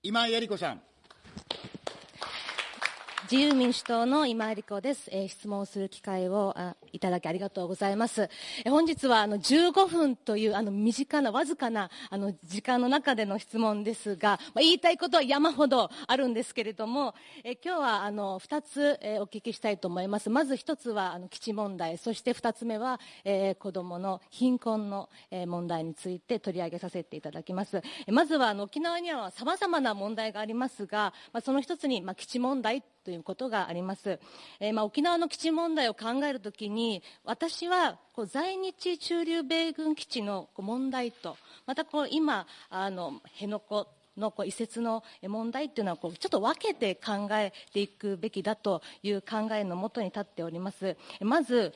今井絵理子さん。自由民主党の今井理子です、えー、質問する機会をあいただきありがとうございます。えー、本日はあの15分というあの短なわずかなあの時間の中での質問ですが、まあ、言いたいことは山ほどあるんですけれども、えー、今日はあの2つ、えお聞きしたいと思います。まず1つはあの基地問題、そして2つ目は、え子供の貧困の、え問題について取り上げさせていただきます。えまずはあの沖縄には様々な問題がありますが、まあ、その1つに、まあ、基地問題ということがあります。えー、まあ、沖縄の基地問題を考えるときに、私はこう在日駐留米軍基地の問題と、またこう今、あの、辺野古のこう移設の問題っていうのはこうちょっと分けて考えていくべきだという考えのもとに立っております。まず、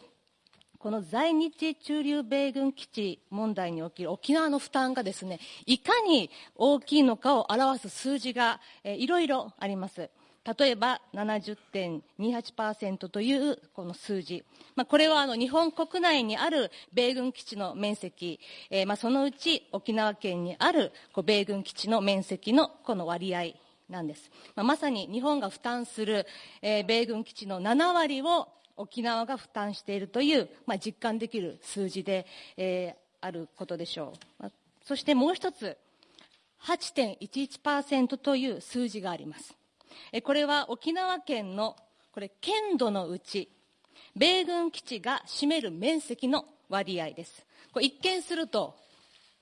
この在日駐留米軍基地問題における沖縄の負担がですね、いかに大きいのかを表す数字が、えいろいろあります。例えば70.28%というこの数字、まあ、これはあの日本国内にある米軍基地の面積、えー、まあそのうち沖縄県にある米軍基地の面積のこの割合なんです。まあ、まさに日本が負担する、えー、米軍基地の7割を沖縄が負担しているという、まあ、実感できる数字で、えー、あることでしょう。まあ、そしてもう一つ、8.11%という数字があります。これは沖縄県のこれ県土のうち米軍基地が占める面積の割合です。これ一見すると、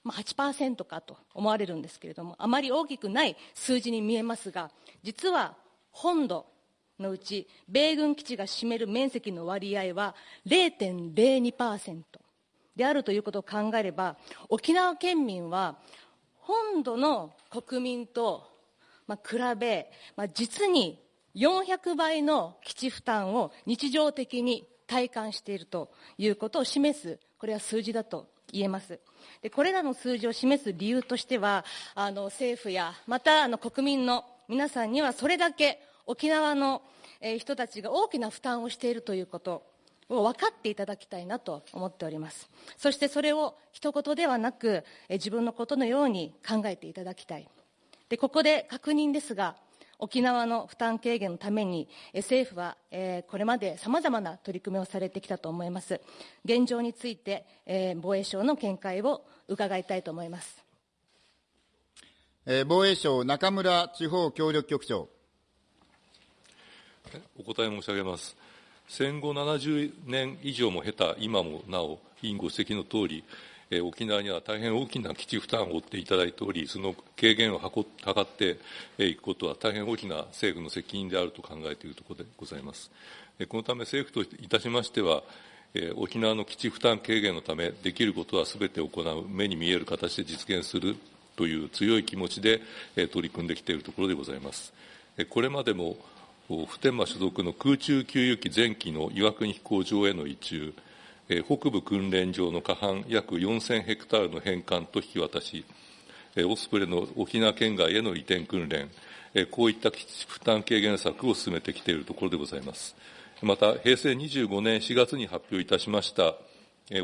まあ、8%かと思われるんですけれどもあまり大きくない数字に見えますが実は本土のうち米軍基地が占める面積の割合は0.02%であるということを考えれば沖縄県民は本土の国民とまあ、比べ、まあ、実に400倍の基地負担を日常的に体感しているということを示す、これは数字だと言えます。でこれらの数字を示す理由としては、あの政府や、またあの国民の皆さんにはそれだけ沖縄の、え人たちが大きな負担をしているということを分かっていただきたいなと思っております。そしてそれを一言ではなく、え自分のことのように考えていただきたい。でここで確認ですが、沖縄の負担軽減のために、政府は、えー、これまでさまざまな取り組みをされてきたと思います。現状について、えー、防衛省の見解を伺いたいと思います。えー、防衛省、中村地方協力局長。お答え申し上げます。戦後70年以上も経た今もなお、委員ご指摘のとおり、え沖縄には大変大きな基地負担を負っていただいており、その軽減を図っていくことは大変大きな政府の責任であると考えているところでございます。このため政府といたしましては、沖縄の基地負担軽減のため、できることはすべて行う、目に見える形で実現するという強い気持ちで取り組んできているところでございます。これまでも普天間所属の空中給油機前期の岩国飛行場への移駐、北部訓練場の過半約4000ヘクタールの返還と引き渡し、オスプレイの沖縄県外への移転訓練、こういった基地負担軽減策を進めてきているところでございます。また、平成25年4月に発表いたしました、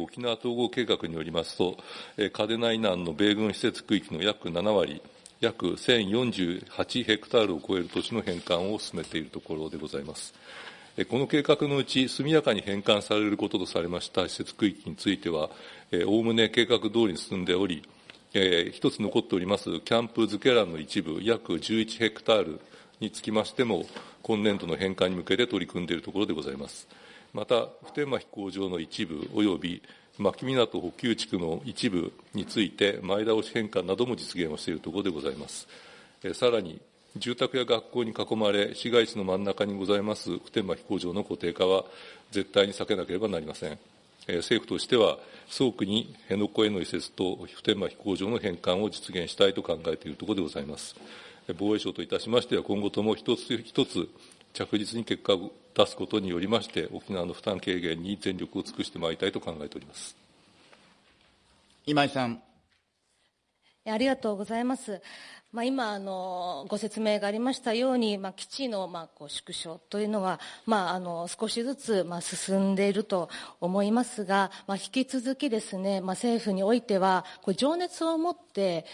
沖縄統合計画によりますと、嘉手納以南の米軍施設区域の約7割、約1048ヘクタールを超える土地の返還を進めているところでございます。この計画のうち、速やかに返還されることとされました施設区域については、おおむね計画通りに進んでおり、えー、一つ残っております、キャンプズケランの一部、約11ヘクタールにつきましても、今年度の返還に向けて取り組んでいるところでございます。また、普天間飛行場の一部および牧港補給地区の一部について、前倒し返還なども実現をしているところでございます。さらに、住宅や学校に囲まれ、市街地の真ん中にございます普天間飛行場の固定化は絶対に避けなければなりません。政府としては、早期に辺野古への移設と普天間飛行場の返還を実現したいと考えているところでございます。防衛省といたしましては、今後とも一つ一つ着実に結果を出すことによりまして、沖縄の負担軽減に全力を尽くしてまいりたいと考えております。今井さん。ありがとうございます。まあ、今あのご説明がありましたように、まあ、基地のまあこう縮小というのは、まあ、あの少しずつまあ進んでいると思いますが、まあ、引き続きですね、まあ、政府においてはこう情熱を持って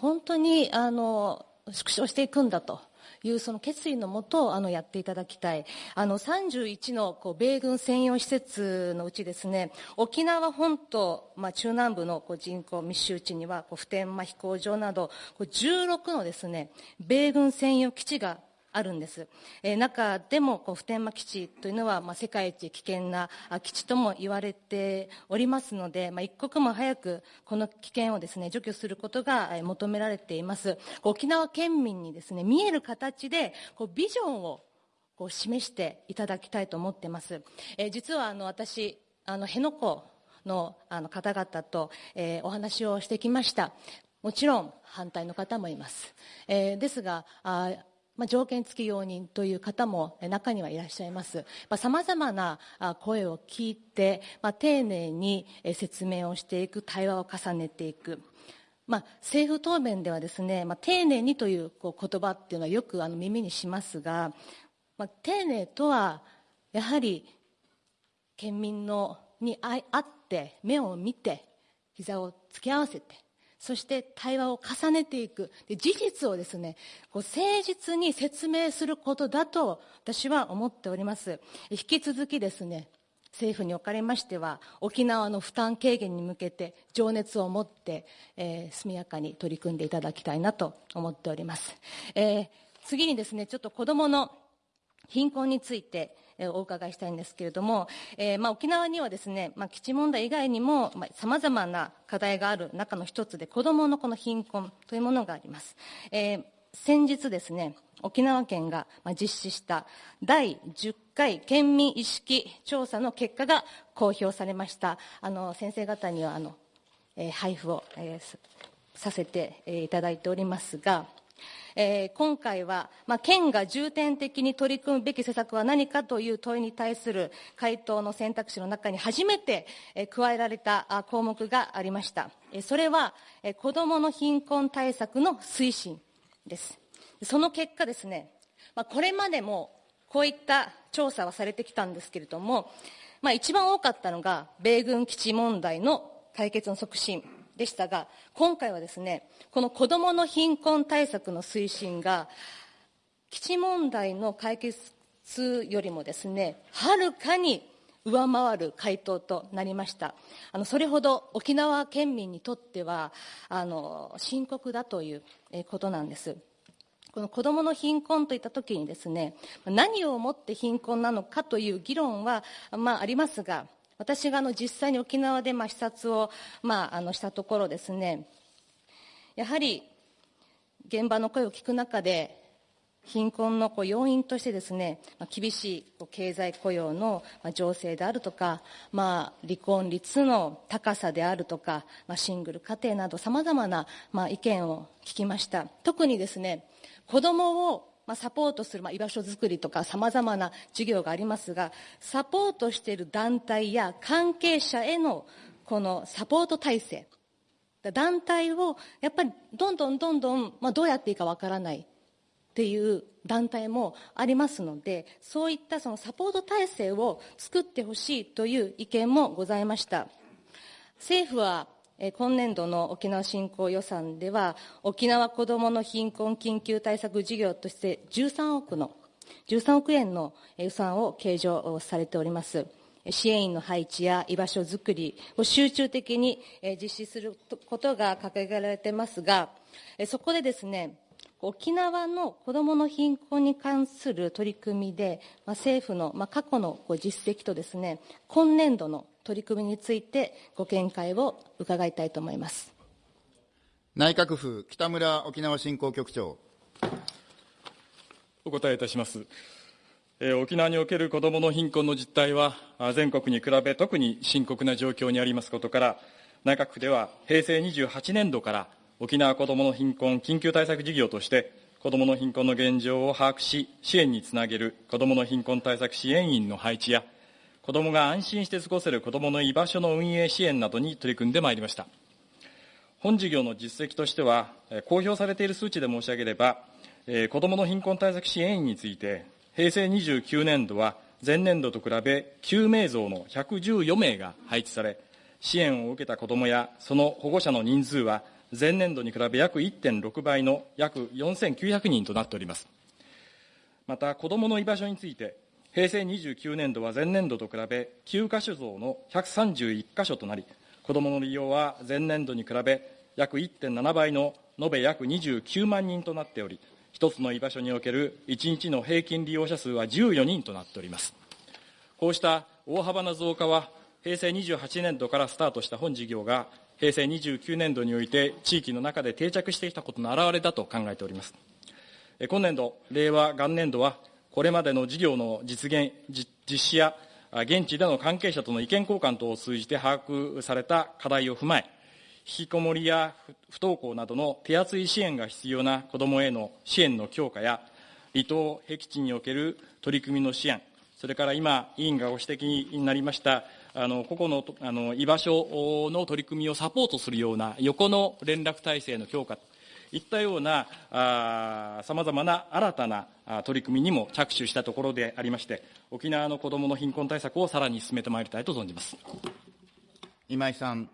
本当にあの縮小していくんだと。いうその決意のもとあのやっていただきたい。あの31のこう米軍専用施設のうちですね沖縄本島、まあ、中南部のこう人口密集地にはこう普天間飛行場などこう16のですね米軍専用基地があるんです。えー、中でもこう普天間基地というのは、まあ、世界一危険な基地とも言われておりますので、まあ、一刻も早くこの危険をですね除去することが求められています。沖縄県民にですね見える形でこうビジョンをこう示していただきたいと思っています。えー、実はあの私あの辺野古のあの方々と、えー、お話をしてきました。もちろん反対の方もいます。えー、ですがあまあ、条件付き容認という方も中にはいらっしゃいます。さまざ、まな声を聞いて、まあ、丁寧に説明をしていく、対話を重ねていく。まあ、政府答弁ではですね、まあ、丁寧にというこう言葉っていうのはよくあの耳にしますが、まあ、丁寧とはやはり県民のに会って目を見て膝を突き合わせてそして対話を重ねていく。で事実をですね、こう誠実に説明することだと私は思っております。引き続きですね、政府におかれましては、沖縄の負担軽減に向けて情熱を持って、えー、速やかに取り組んでいただきたいなと思っております。えー、次にですね、ちょっと子供の貧困について、お伺いしたいんですけれども、えーまあ、沖縄にはですね、まあ、基地問題以外にもさまざ、まな課題がある中の一つで子どものこの貧困というものがあります、えー、先日ですね沖縄県が実施した第10回県民意識調査の結果が公表されました。あの先生方にはあの、えー、配布を、えー、させていただいておりますがえー、今回は、まあ、県が重点的に取り組むべき施策は何かという問いに対する回答の選択肢の中に初めて、えー、加えられた項目がありました。えー、それは、えー、子どもの貧困対策の推進です。その結果ですね、まあ、これまでもこういった調査はされてきたんですけれども、まあ、一番多かったのが米軍基地問題の解決の促進でしたが、今回はですね、この子どもの貧困対策の推進が、基地問題の解決よりもですね、はるかに上回る回答となりました。あのそれほど沖縄県民にとってはあの深刻だということなんです。この子どもの貧困といったときにですね何をもって貧困なのかという議論は、まあ、ありますが私があの実際に沖縄でまあ視察をまああのしたところですねやはり現場の声を聞く中で貧困のこう要因としてですね、まあ、厳しい経済雇用の情勢であるとか、まあ、離婚率の高さであるとか、まあ、シングル家庭などさまざまな、まあ、意見を聞きました。特にですね子供をまあ、サポートする、まあ、居場所づくりとかさまざまな事業がありますがサポートしている団体や関係者へのこのサポート体制。団体をやっぱりどんどんどんどん、まあ、どうやっていいかわからない。っていう団体もありますのでそういったそのサポート体制を作ってほしいという意見もございました。政府は今年度の沖縄振興予算では、沖縄子どもの貧困緊急対策事業として13億の、13億円の予算を計上されております。支援員の配置や居場所づくりを集中的に実施することが掲げられてますが、そこでですね、沖縄の子どもの貧困に関する取り組みで、政府の過去の実績とですね、今年度の取り組みについてご見解を伺いたいと思います内閣府北村沖縄振興局長お答えいたします。えー、沖縄における子どもの貧困の実態は、全国に比べ特に深刻な状況にありますことから、内閣府では平成28年度から沖縄子どもの貧困緊急対策事業として、子どもの貧困の現状を把握し、支援につなげる子どもの貧困対策支援員の配置や、子どもが安心して過ごせる子どもの居場所の運営支援などに取り組んでまいりました。本事業の実績としては、公表されている数値で申し上げれば、子どもの貧困対策支援員について、平成29年度は前年度と比べ9名増の114名が配置され、支援を受けた子どもやその保護者の人数は前年度に比べ約1.6倍の約4900人となっております。また、子どもの居場所について、平成29年度は前年度と比べ9カ所増の131カ所となり、子どもの利用は前年度に比べ約1.7倍の延べ約29万人となっており、一つの居場所における1日の平均利用者数は14人となっております。こうした大幅な増加は、平成28年度からスタートした本事業が、平成29年度において地域の中で定着してきたことの表れだと考えております。今年度、令和元年度は、これまでの事業の実現、実施や、現地での関係者との意見交換等を通じて把握された課題を踏まえ、引きこもりや不登校などの手厚い支援が必要な子どもへの支援の強化や、離島、僻地における取り組みの支援、それから今、委員がご指摘になりました、あの個々のあの居場所の取り組みをサポートするような横の連絡体制の強化といったようなさまざまな新たな取り組みにも着手したところでありまして、沖縄の子どもの貧困対策をさらに進めてまいりたいと存じます今井さん。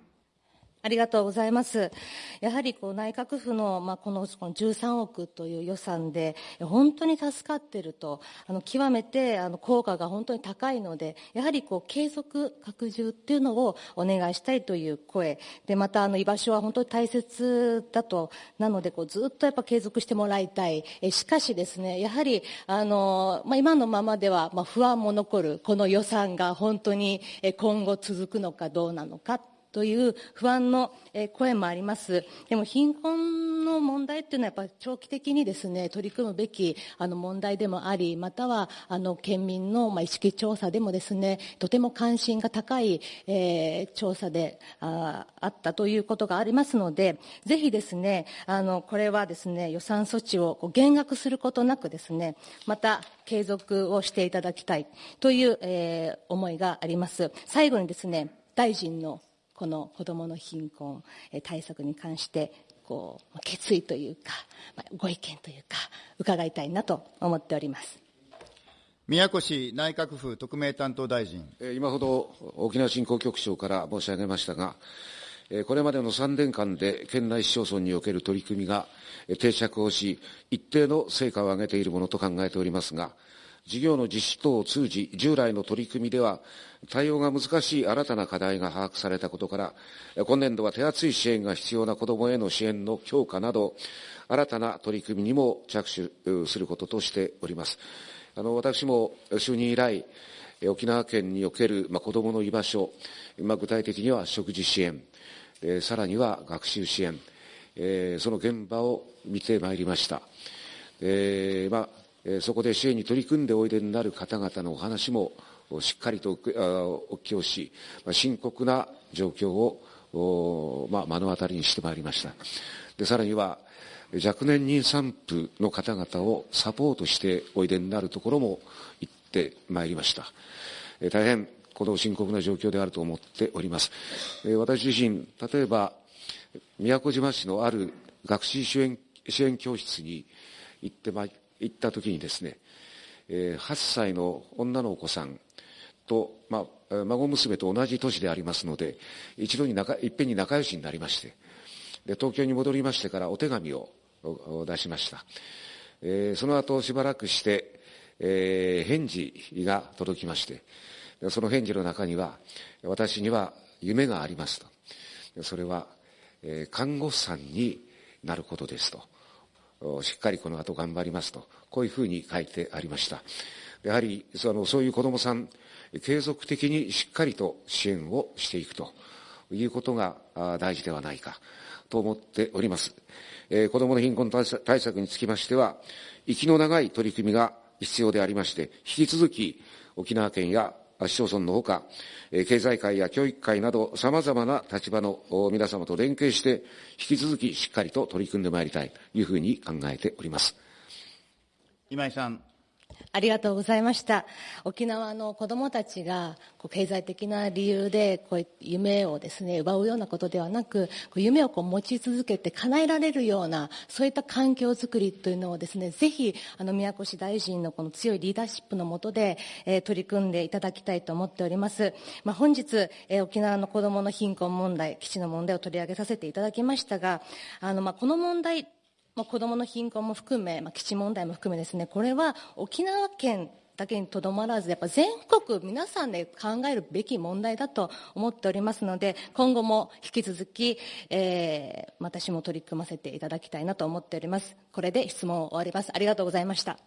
ありがとうございます。やはりこう内閣府の、まあ、このこの13億という予算で、本当に助かっていると、あの極めてあの効果が本当に高いので、やはりこう継続、拡充っていうのをお願いしたいという声、でまたあの居場所は本当に大切だと、なのでこうずっとやっぱ継続してもらいたい。えしかしですね、やはりあの、まあ、今のままでは、まあ、不安も残る、この予算が本当に今後続くのかどうなのか。という不安の声もあります。でも貧困の問題っていうのはやっぱ長期的にですね、取り組むべきあの問題でもあり、またはあの県民のまあ意識調査でもですね、とても関心が高い、えー、調査でああったということがありますので、ぜひですね、あの、これはですね、予算措置を減額することなくですね、また継続をしていただきたいという、えー、思いがあります。最後にですね、大臣のこの子どもの貧困対策に関してこう決意というかご意見というか伺いたいなと思っております。宮越内閣府特命担当大臣。今ほど沖縄振興局長から申し上げましたがこれまでの3年間で県内市町村における取り組みが定着をし一定の成果を上げているものと考えておりますが事業の実施等を通じ、従来の取り組みでは、対応が難しい新たな課題が把握されたことから、今年度は手厚い支援が必要な子どもへの支援の強化など、新たな取り組みにも着手することとしております。あの私も就任以来、沖縄県における、まあ、子どもの居場所、まあ、具体的には食事支援、えー、さらには学習支援、えー、その現場を見てまいりました。えーまあそこで支援に取り組んでおいでになる方々のお話もしっかりとお聞きをし、深刻な状況を、まあ、目の当たりにしてまいりました。で、さらには、若年妊産婦の方々をサポートしておいでになるところも行ってまいりました。大変、この深刻な状況であると思っております。私自身、例えば、宮古島市のある学習支援支援教室に行ってまい行った時にですね、えー、8歳の女のお子さんと、まあ、孫娘と同じ年でありますので、一度に仲、いっぺんに仲良しになりまして、で、東京に戻りましてからお手紙を出しました。えー、その後しばらくして、えー、返事が届きまして、その返事の中には、私には夢がありますと。それは、えー、看護師さんになることですと。しっかりこの後頑張りますと、こういうふうに書いてありました。やはり、その、そういう子供さん、継続的にしっかりと支援をしていくということが大事ではないかと思っております。えー、子供の貧困対策につきましては、息の長い取り組みが必要でありまして、引き続き沖縄県や市町村のほか、経済界や教育界などさまざまな立場の皆様と連携して、引き続きしっかりと取り組んでまいりたいというふうに考えております。今井さん。ありがとうございました。沖縄の子供たちがこう経済的な理由でこう夢をですね、奪うようなことではなく、こう夢をこう持ち続けて叶えられるような、そういった環境づくりというのをですね、ぜひ、あの、宮越大臣のこの強いリーダーシップのもとで、えー取り組んでいただきたいと思っております。まあ、本日、えー沖縄の子供の貧困問題、基地の問題を取り上げさせていただきましたが、あの、まあ、この問題、まあ、子どもの貧困も含め、まあ、基地問題も含めですね、これは沖縄県だけにとどまらず、やっぱ全国皆さんで考えるべき問題だと思っておりますので、今後も引き続き、えー私も取り組ませていただきたいなと思っております。これで質問を終わります。ありがとうございました。